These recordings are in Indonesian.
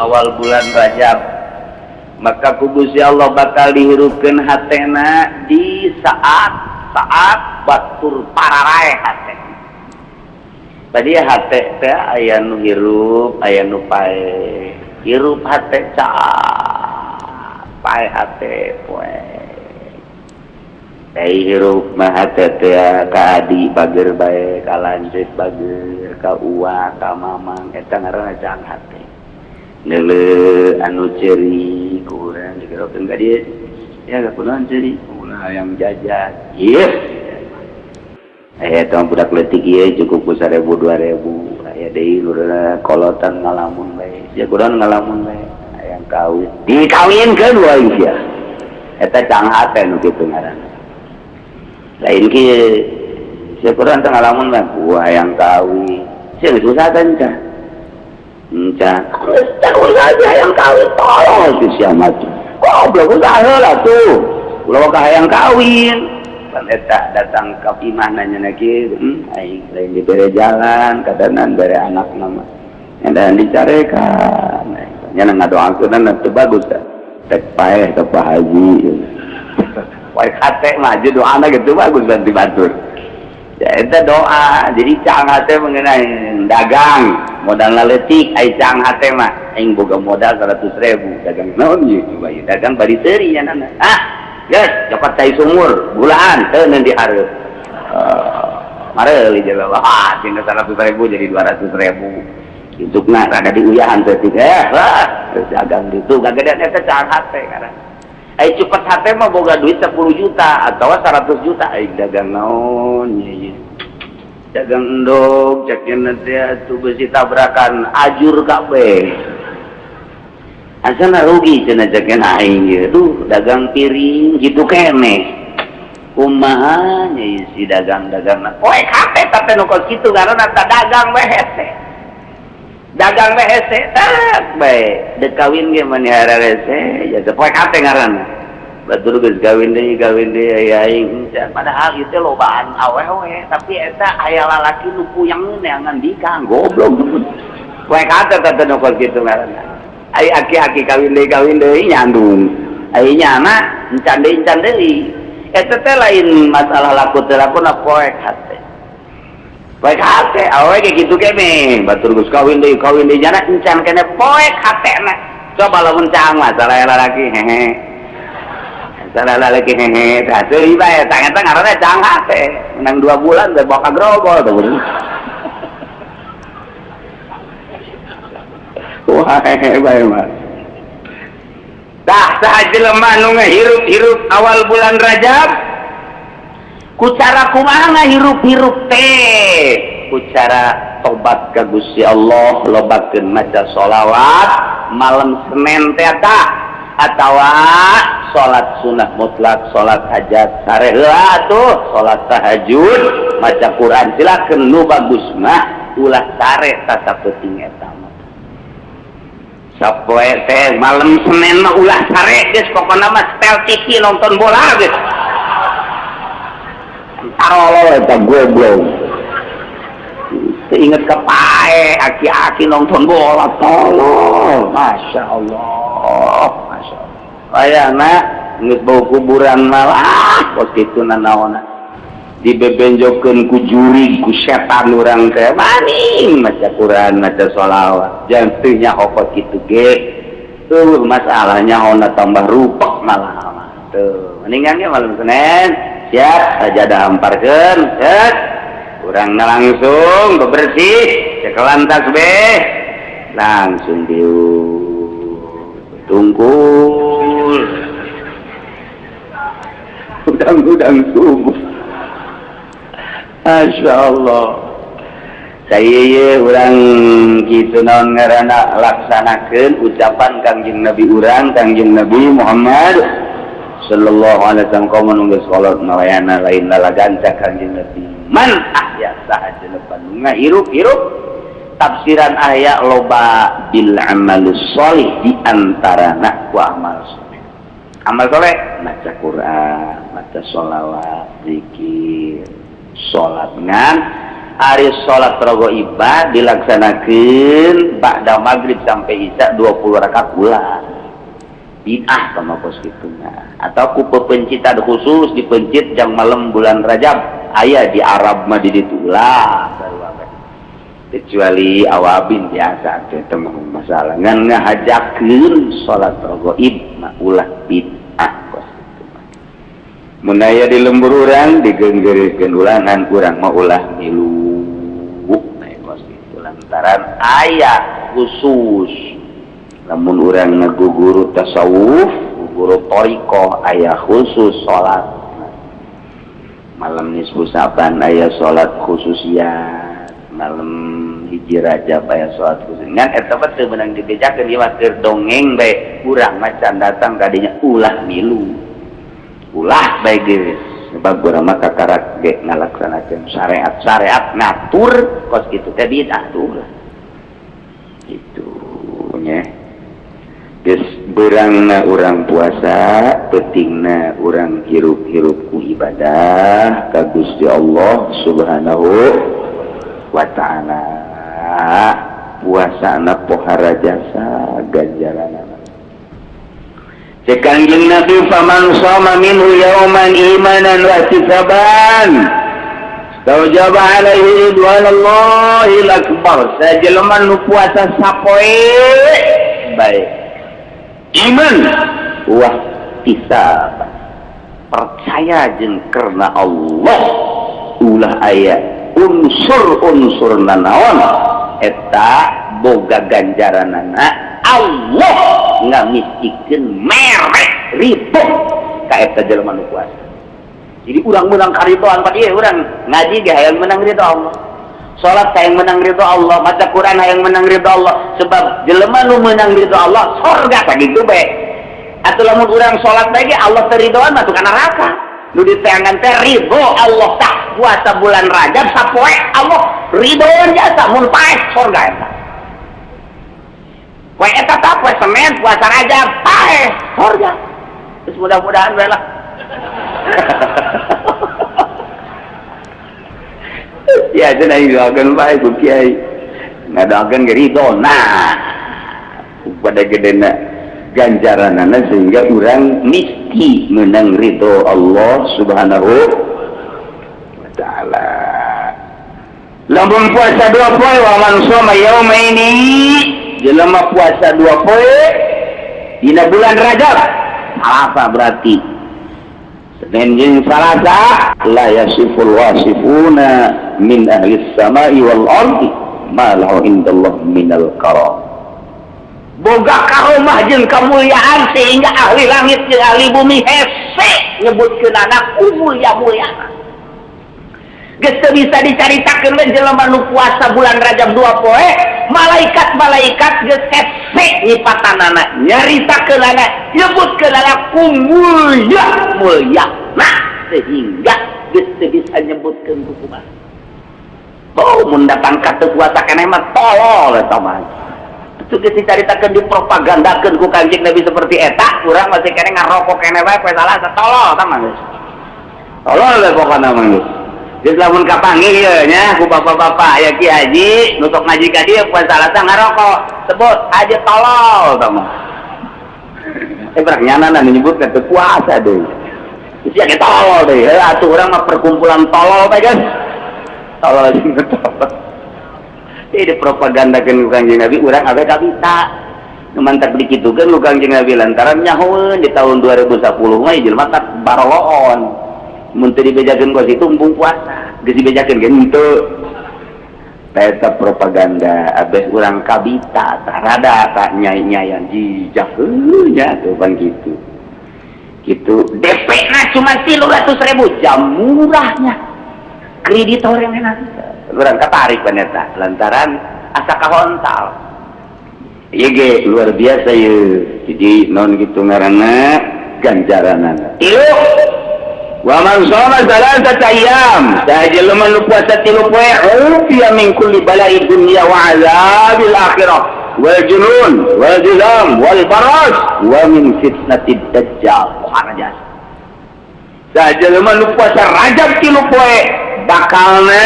awal bulan Rajab maka kubusya Allah bakal dihirupkan hatena di saat saat batur pararae hate. Tadi hate teh aya nu hirup aya nu pae hirup hate ca pae hate poe. Ei hirup mah hate teh ka adi bager bae ka lanjut bager ka uwa ka mamang eta ngaranna jang hate. nele anu ceri yang jaja aya tahun budak letik cukup ku ribu dua ribu. Aya kolotan ngalamun ya kurang ngalamun yang kawin. Dikawin ke dua ya eta canghat nu kitu ngaran. Lain ki kurang ngalamun mah buah yang kawin. Sing susah kan geus usaha yang kawin tolong. Si sia mah goblok usaha heula tuh. Ulah ka hayang kawin. Eta datang ka imah nanya lagi. Hmm, aing lain dibere jalan kadanan bere anak nama dan dicarekan nya ngadoakeun teu bagus kan tek paeh ke Pak Haji Wae kate maju doana gitu bagus dan dibatur eta doa. Jadi cang hate mengenai dagang. Modal laletik ai cang hate mah. Aing boga modal 100 ribu. Dagang naon ieu dagang bari teuri nya nana. Ah yes dapat cai sumur. Bulan teu nanti harus uh, mare li jalan ah tinggal seratus ribu jadi dua ratus ribu. Itu nak ada di uyahan teh tiga ya lah terus dagang gitu gak gede eta cang hate karena eh cepet hati mah boga duit 10 juta atau 100 juta. Eh dagang naon ya, ya. dagang endog cekin nanti eh, tuh besi tabrakan ajur kabeh asana rugi cina cekin aing ya tuh dagang piring gitu kene. Kumaha ya si dagang dagang na kate tapi nukos gitu karena tak dagang weh dagang WC eh, tak baik. Dek kawin ge manihara WC ya poe kate ngaran. Batur geus gawin deui gawin deui aing padahal itu lobaan awewe tapi eh, eta aya lalaki nu puyang neangan dikang goblok. Poe kate tata nu kitu ngaran. Ai aki-aki kawin deui kawin deui nyandung ai nyana encan deui encan deui eta eh, teh lain masalah laku teh laku na poe kate poek hate awe ge kitu kene batur geus kawin deui kawin deui nyana encan kene poek hate na coba lamun cang masalah lalaki hehe. Salah lalaki hehe. Tah teu bae tang eta ngaranna cang hate menang dua bulan teh bawa kagrobol tuh wah bae mah tah saha jelema nu ngahirup-hirup awal bulan Rajab kucara kumana hirup-hirup teh? Kucara tobat kagusi Allah lobakeun maca sholawat malam Senin teh tah atawa salat sunnah mutlak salat hajat sareula tuh salat tahajud maca Quran silakeun nu bagus mah ulah sare sasapeting eta Sapoe teh malam Senin mah ulah sare geus. Pokona mah setel TV nonton bola geus. Tarolo eta goblok. Ingat ke pae aki-aki nonton bola tolol. Masya Allah. Masya Allah. Ayah nak, inget bau kuburan malah. Kos itu nanaona. dibebenjokeun ku juri ku setan urang teh maning maca Quran maca sholawat jangan teu hokot kitu ge tuh masalahnya ona tambah rupek malah tuh mendingan ge malam Senin siap sajadah amparkan set. Kurang langsung bebersih cekelantas be langsung diu tungkul udang-udang subuh Masya Allah. Saya orang gitu non ngaana laksanakan ucapan Kangjeng Nabi urang Kangjeng Nabi Muhammad. Sallallahu alaihi wasallam kau menunggu sholat melayana lain lalagan kangjeng Nabi. Man ahya sahaja lepan hirup hirup. Tafsiran ayat loba bil amalus solih di antara nak ku amal soleh. Amal soleh baca Quran baca sholawat zikir salat ngan. Hari salat rogo ibad dilaksanakan ba'da maghrib sampai isya 20 rakaat pula bid'ah sama pos gitunya atau ku pencita khusus dipencit jam malam bulan Rajab ayah di Arab mah di ditulah kecuali awabin biasa itu masalah. Ngan ngahajakeun salat rogo ibad ulah bid'ah menaya di lembur orang digenggeriskan ulangan kurang mau ulah milu lantaran ayat khusus namun orang ngeguguru tasawuf guru toriko ayah khusus salat malam nisfu saban ayah salat ya malam hiji raja ayah salat khusus ngan eta teu menang dibejakeun ieu keur dongeng bae. Kurang macan datang kadinya ulah milu. Ulah bae geus. Sebab urang kakarak ge ngalaksanakeun syariat. Syariat ngatur kos kitu teh bid'ah tuh gitu nya. berangna orang puasa petingna orang hirup-hirupku ibadah kagus di Allah subhanahu Wa Ta'ala puasa anak pohara jasa ganjaran sekangjing Nabi faman soma minhu yauman imanan wa ihtisaban Taujab alaihi ridwanullahil akbar. Sajelman nu puasa sapoe baik. iman. Wah bisa. Percaya jeng karena Allah. Ulah ayat. Unsur-unsur nanaon eta boga ganjaran anak. Allah nggak miskin merek ribu kayak jelema nu kuasa jadi urang menang karidoan pak iya urang. Ngaji gak menang ridho Allah. Sholat yang menang ridho Allah baca Quran yang menang ridho Allah sebab jelema nu menang ridho Allah surga tadi itu be atau lamun urang sholat lagi Allah teridoan masuk ke neraka nu diteangan teh ridho Allah tak puasa bulan Rajab sapoe Allah ridhoan jasa mun paes surga eta Kue eta kue semen puasa raja pae surga. Terus mudah-mudahan bae lah. ya itu nanti doakan baik ku kiai. Ngadakan ke ridho. Nah, pada gede nak ganjaran sehingga orang mesti menang ridho Allah subhanahu wa ta'ala. Lambung puasa dua poin wa man soma yauma ini jelema puasa dua poe dina bulan Rajab apa berarti Senin jeung Salasa la yasiful wasifuna min ahli samai wal ardi ma lahu indallah minal karam boga karomah jeung kemuliaan sehingga ahli langit jeung ahli bumi hese nyebutkeun anak mulia mulia. Geus bisa dicaritakeun we jelema nu puasa bulan Rajab dua poe malaikat-malaikat nyipatan anak nyarita ke anak nyebut ke dalam kumulya mulia. Nah sehingga bisa nyebutkan hukuman oh mendatangkan kekuatan enak tolol sama sugih dicaritakan dipropagandakan ku kanjeng Nabi seperti eta kurang masih kene ngarokok kene wae salah setolol tamang tolol lah pokoknya mah lamun kapanggih ieu nya ku bapak-bapak ya Ki Haji nutuk ngaji ka dieu poe salah ngarokok, sebut aja tolol eta mah. Eh berak nyana nyebut teu puasa deui. Ya kita tolol deh, ya, tuh orang mah perkumpulan tolol teh kan. Tolol sing tolol. Ini propaganda kan kanjeng Nabi, orang abe kabita. Mantap beli gitu kan kanjeng Nabi lantaran nyahoeun di tahun 2010 mah jelema tak baroloon. menteri dibejakan kos itu mumpung puasa. Gesi dibejakeun kan itu peta propaganda abes orang kabita tak rada tak nyai nyayan jijak. Nya tuh kan gitu. Gitu. DP nah cuma tilu ratus ribu jam murahnya. Kreditor yang enak. Orang ketarik bener lantaran asa kahontal Iya luar biasa ya jadi non gitu ngarana ganjaranan tilu Waman soma salasata ayyam sahaja luman puasa tilu poe ufiya min kulli bala'i dunya wa azabil akhirah wal junun wal jizam wal baras wa min fitnatid dajjal. Muhammad jasa sahaja luman lu puasa rajab tilu poe bakalna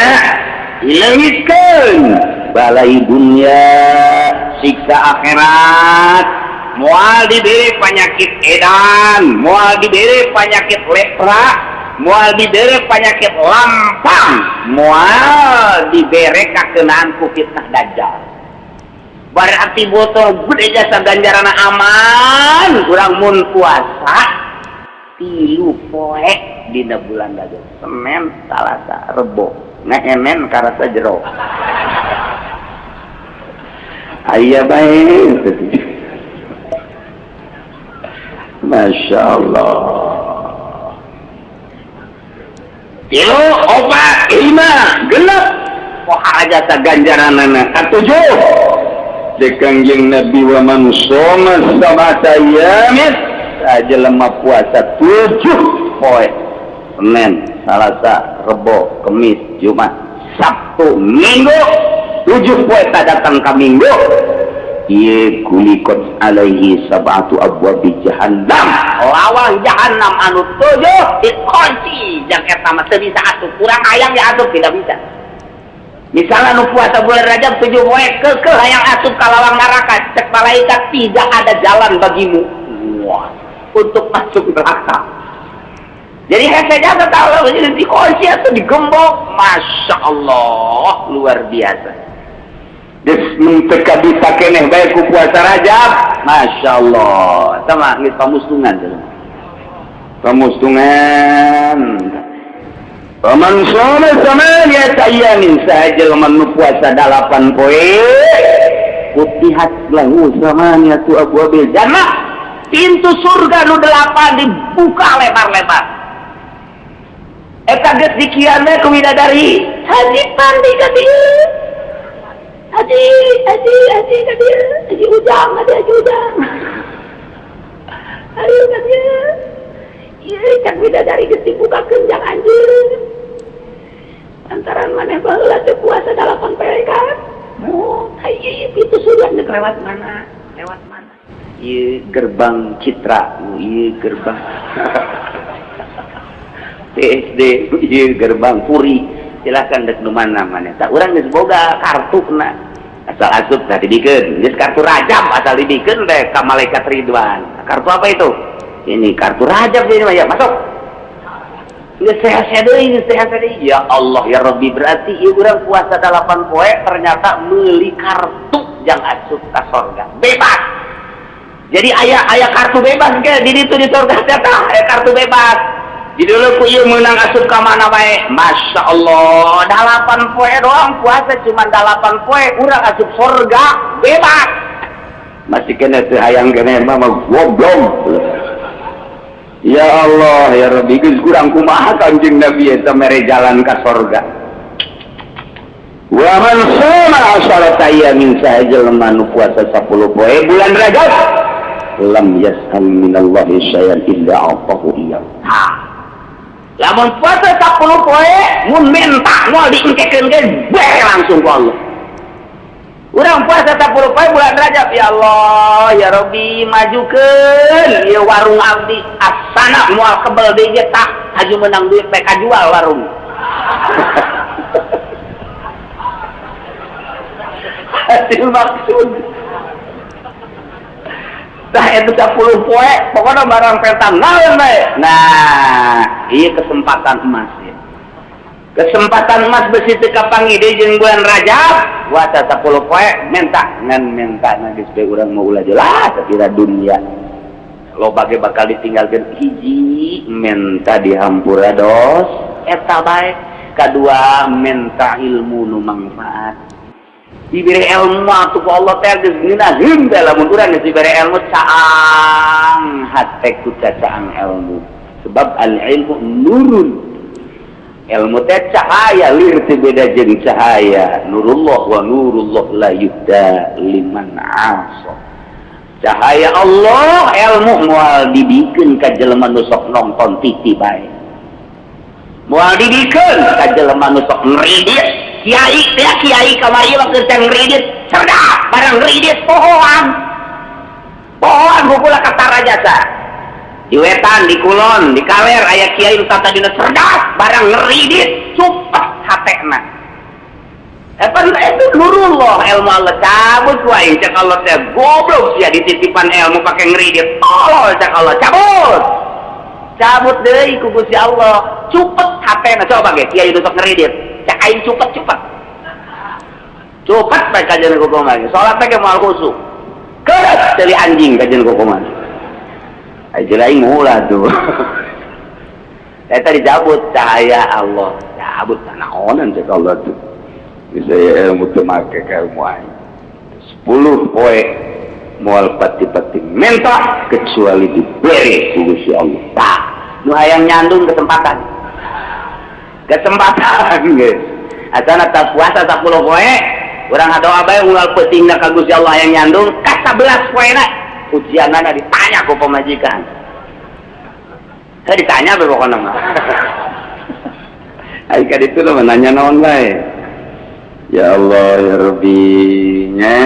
ilangitkan balai dunia siksa akhirat. mual diberi penyakit edan mual diberi penyakit lepra mual diberi penyakit lampang mual diberi kakenaan ku fitnah dajjal. Berarti botol gede jasa ganjaran aman kurang mun puasa tilu poek di bulan dajjal semen salasa rebo. Ngeemen karasa jero. Ayah baik Masya Allah. Tilu obat lima genap poha jasa ganjaran anak? Ketujuh Dekangjeng Nabi wa man soma sabata yamin saja lemah puasa tujuh. Poe Senin, Selasa, Rebo, Kemis, Jumat, Sabtu, Minggu. Tujuh poe tak datang ke Minggu Iya kulikot alaihi sabatu abwabi jahannam. Lawang jahannam anu tujuh dikunci. Jangan eta mah bisa atuh kurang ayam ya atuh tidak bisa. Misalnya nu puasa bulan Rajab tujuh poe ke hayang asup kalawang neraka. Cek malaikat tidak ada jalan bagimu. Wah, untuk masuk neraka. Jadi hese jaga tahu jadi dikunci atau digembok? Masya Allah luar biasa dipakai baik puasa Rajab Masya Allah. Sama pamustungan pamustungan paman sama dia saya min saja menu puasa dalapan poe kutihat lahu samanya tu abu abil. Jannah pintu surga nu delapan dibuka lebar-lebar. Eta geus dikieu ke widadari. Haji pandi ka Haji, haji, haji, kadir, haji ujang, haji, haji ujang. Ayo kadir. Iya, cak bidadari geus buka kenjang anjir. Lantaran maneh baheula teu puasa dalapan perekat. Oh, hayi itu sudah nek lewat mana? Lewat mana? Ieu gerbang Citra, ieu gerbang. PSD, ieu gerbang Puri. Silakan dek nu mana mana tak urang geus boga kartu kena. Asal asup tadi dibikin geus kartu rajab asal dibikin deh ka malaikat ridwan. Kartu apa itu? Ini kartu rajab ini ya masuk. Sehat-sehat ini sehat ya Allah ya Rabbi berarti ibu orang puasa delapan poe ternyata beli kartu yang asup ke sorga. Bebas! Jadi ayah ayah kartu bebas ke? Di itu di sorga ayah kartu bebas judul Puyuh menang asup ke mana baik Masya Allah. Dalapan poe doang puasa cuma 8 poe kurang asup surga bebas. Masih kena tuh hayang kena mama goblok. Ya Allah ya Rabbi geus kurang kumaha kanjeng Nabi eta mere jalan ka surga Wa man sama asharata yamin sahaja lemah puasa 10 poe bulan Rajab lam yas'al minallahi syai'an illa atahu iyyahu Lamun puasa 10 poe mun minta moal diengkekeun ge langsung ku Allah. Urang puasa tak puluh poe bulan Rajab ya Allah ya Robi majukan ya warung abdi asana mual kebel deui tak aju menang duit mereka jual warung hasil maksud Nah itu 10 poe, pokoknya barang petan naon. Nah, iya kesempatan emas ya. Kesempatan emas besi teka pangide jeung bulan Rajab, puasa 10 poe minta ngan minta na geus urang mau ulah jelas kira dunia. Lo bagi bakal ditinggalkan hiji minta dihampura dos eta bae. Kedua minta ilmu nu manfaat diberi ilmu atuh ku Allah teh geus teh lamun urang geus diberi ilmu caang hate ku caang ilmu. Sebab al ilmu nurun. Ilmu teh cahaya lir teh beda jeung cahaya. Nurullah wa nurullah la yudda liman asa. Cahaya Allah ilmu moal dibikeun ka jelema nu sok nonton TV bae moal dibikeun ka jelema nu sok Kiai ya Kiai kamari waktu can ngridit cerdak barang ngridit pohoan pohoan hukula kata raja sa. Di wetan di kulon di kaler ayah Kiai nu tata dina cerdas barang ngridit supah hatena Epan itu nurullah ilmu Allah. Cabut wae cak Allah teh goblok sia dititipan ilmu pakai ngridit tolol cak Allah cabut. Cabut deui ku Gusti Allah. Cepet hatena coba ge kiai nu sok ngridit cak aing cepet cepet cepet baik kajian sholat pakai mal khusus keras dari anjing kajian lagi aja lain mula tuh tadi cabut cahaya Allah. Cabut onan cek Allah tuh bisa ya ilmu tuh make sepuluh poe mual pati-pati mentah kecuali diberi Gusti Allah. Tak. Nu hayang nyandung kesempatan kesempatan asana tak puasa tak puluh poe orang doa bae ulah petingna ka Gusti Allah yang nyandung ka 11 poena ujianana ditanya ku pemajikan. Saya ditanya be pokoknya mah Ayo kan itu lo menanya naon bae. Ya Allah ya Rabbi nya